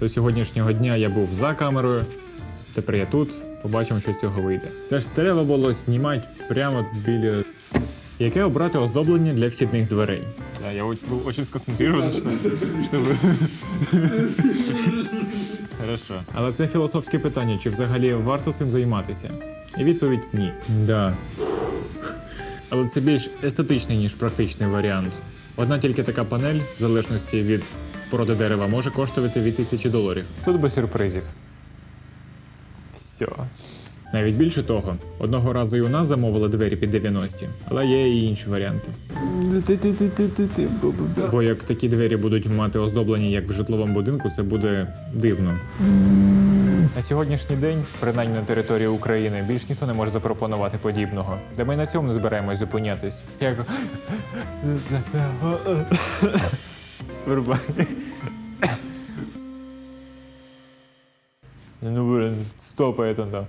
До сьогоднішнього дня я був за камерою, тепер я тут. Побачимо, що з цього вийде. Це ж треба було знімати прямо біля. Яке обрати оздоблення для вхідних дверей? Да, я був дуже сконцентрирован, що, що ви. Хорошо. Але це філософське питання, чи взагалі варто цим займатися? І відповідь ні. Да. Але це більш естетичний, ніж практичний варіант. Одна тільки така панель, в залежності від породи дерева, може коштувати від тисячі доларів. Тут без сюрпризів. Все. Навіть більше того, одного разу і у нас замовили двері під 90, але є і інші варіанти. Бо як такі двері будуть мати оздоблення як в житловому будинку, це буде дивно. На сьогоднішній день, принаймні на території України, більш ніхто не може запропонувати подібного. Де ми на цьому не збираємось зупинятись. Як. Вирубай. Ну, блин, стопай это, да.